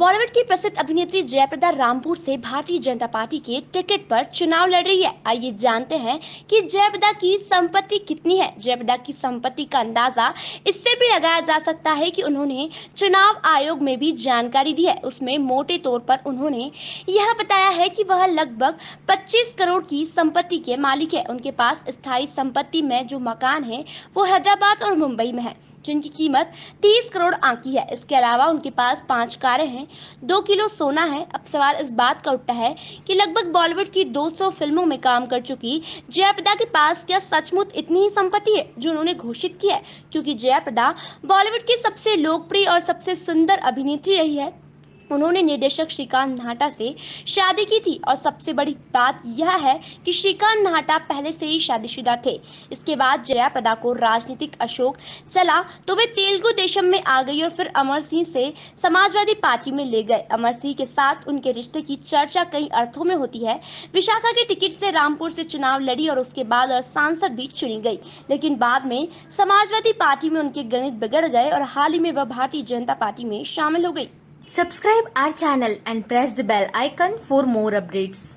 बॉलीवुड की प्रसिद्ध अभिनेत्री जयप्रदा रामपुर से भारतीय जनता पार्टी के टिकट पर चुनाव लड़ रही है। आइए जानते हैं कि जयप्रदा की संपत्ति कितनी है। जयप्रदा की संपत्ति का अंदाज़ा इससे भी लगाया जा सकता है कि उन्होंने चुनाव आयोग में भी जानकारी दी है। उसमें मोटे तौर पर उन्होंने यह बताया है कि वह लगभग 25 करोड़ की संपत्ति के मालिक है। उनके पास स्थायी संपत्ति में जो मकान है, वो हैदराबाद और मुंबई में है। जिनकी कीमत 30 करोड़ आंकी है। इसके अलावा उनके पास पाँच कारें हैं, दो किलो सोना है। अब सवाल इस बात का उठता है कि लगभग बॉलीवुड की 200 फ़िल्मों में काम कर चुकी जयाप्रदा के पास क्या सचमुच इतनी ही संपत्ति है जो उन्होंने घोषित की है? क्योंकि जयाप्रदा बॉलीवुड की सबसे लोकप्रिय और सबसे सुंदर अभिनेत्री रही है। उन्होंने निर्देशक श्रीकांत नाहटा से शादी की थी और सबसे बड़ी बात यह है कि श्रीकांत नाहटा पहले से ही शादीशुदा थे। इसके बाद जया प्रदा को राजनीतिक अशोक चला तो वे तेलुगु देशम में आ गई और फिर अमर सिंह से समाजवादी पार्टी में ले गए। अमर सिंह के साथ उनके रिश्ते की चर्चा कई अर्थों में होती है। विशाखा के टिकट से रामपुर से चुनाव लड़ी और उसके बाद और सांसद भी चुनी गई। लेकिन बाद में समाजवादी पार्टी में उनके गणित बिगड़ गए और हाल ही में वह भारतीय जनता पार्टी में शामिल हो गई। Subscribe our channel and press the bell icon for more updates.